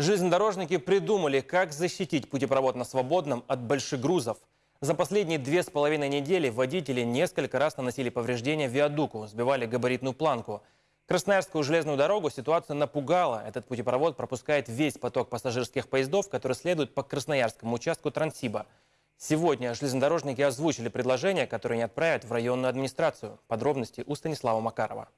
Железнодорожники придумали, как защитить путепровод на Свободном от больших грузов. За последние две с половиной недели водители несколько раз наносили повреждения виадуку, сбивали габаритную планку. Красноярскую железную дорогу ситуация напугала. Этот путепровод пропускает весь поток пассажирских поездов, которые следуют по Красноярскому участку Транссиба. Сегодня железнодорожники озвучили предложение, которое не отправят в районную администрацию. Подробности у Станислава Макарова.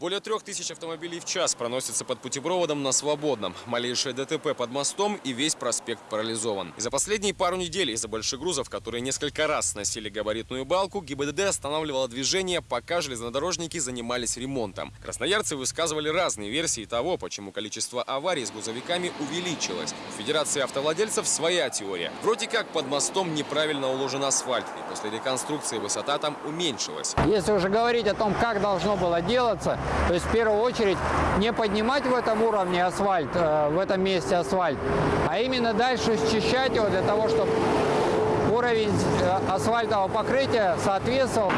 Более трех тысяч автомобилей в час проносятся под путепроводом на Свободном. Малейшее ДТП под мостом и весь проспект парализован. И за последние пару недель из-за больших грузов, которые несколько раз сносили габаритную балку, ГИБДД останавливало движение, пока железнодорожники занимались ремонтом. Красноярцы высказывали разные версии того, почему количество аварий с грузовиками увеличилось. У Федерации автовладельцев своя теория. Вроде как под мостом неправильно уложен асфальт, и после реконструкции высота там уменьшилась. Если уже говорить о том, как должно было делаться, то есть в первую очередь не поднимать в этом уровне асфальт, э, в этом месте асфальт, а именно дальше счищать его для того, чтобы уровень э, асфальтового покрытия соответствовал.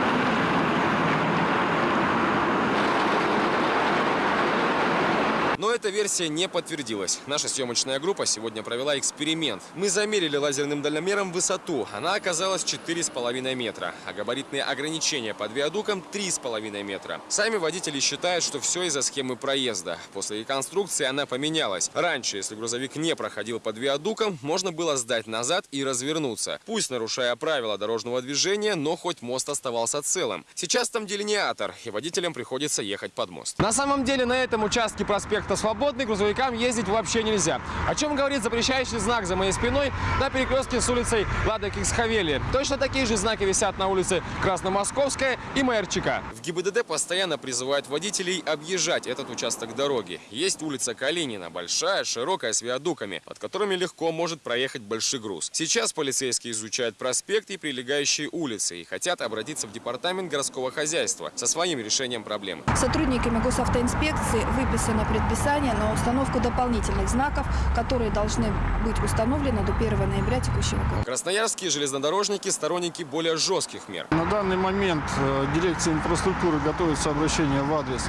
Но эта версия не подтвердилась. Наша съемочная группа сегодня провела эксперимент. Мы замерили лазерным дальномером высоту. Она оказалась 4,5 метра, а габаритные ограничения под виадуком 3,5 метра. Сами водители считают, что все из-за схемы проезда. После реконструкции она поменялась. Раньше, если грузовик не проходил под виадуком, можно было сдать назад и развернуться. Пусть нарушая правила дорожного движения, но хоть мост оставался целым. Сейчас там делиниатор, и водителям приходится ехать под мост. На самом деле на этом участке проспекта Свободный грузовикам ездить вообще нельзя. О чем говорит запрещающий знак за моей спиной на перекрестке с улицей Лада Киксхавели. Точно такие же знаки висят на улице Красномосковская и Мэрчика. В ГИБДД постоянно призывают водителей объезжать этот участок дороги. Есть улица Калинина, большая, широкая, с виадуками, под которыми легко может проехать большой груз. Сейчас полицейские изучают проспект и прилегающие улицы и хотят обратиться в департамент городского хозяйства со своим решением проблемы. Сотрудниками госавтоинспекции выписано предписание на установку дополнительных знаков, которые должны быть установлены до 1 ноября текущего года. Красноярские железнодорожники – сторонники более жестких мер. На данный момент э, дирекция инфраструктуры готовится обращение в адрес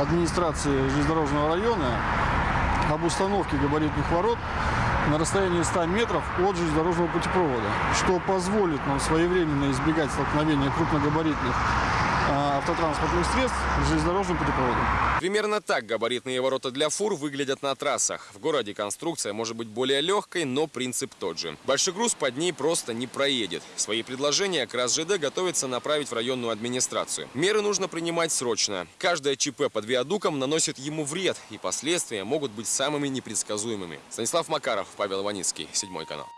администрации железнодорожного района об установке габаритных ворот на расстоянии 100 метров от железнодорожного путепровода, что позволит нам своевременно избегать столкновения крупногабаритных автотранспортных средств с железнодорожным путепроводом. Примерно так габаритные ворота для фур выглядят на трассах. В городе конструкция может быть более легкой, но принцип тот же. Большой груз под ней просто не проедет. Свои предложения КрасЖД готовится направить в районную администрацию. Меры нужно принимать срочно. Каждое ЧП под виадуком наносит ему вред, и последствия могут быть самыми непредсказуемыми. Станислав Макаров, Павел Иваницкий, Седьмой канал.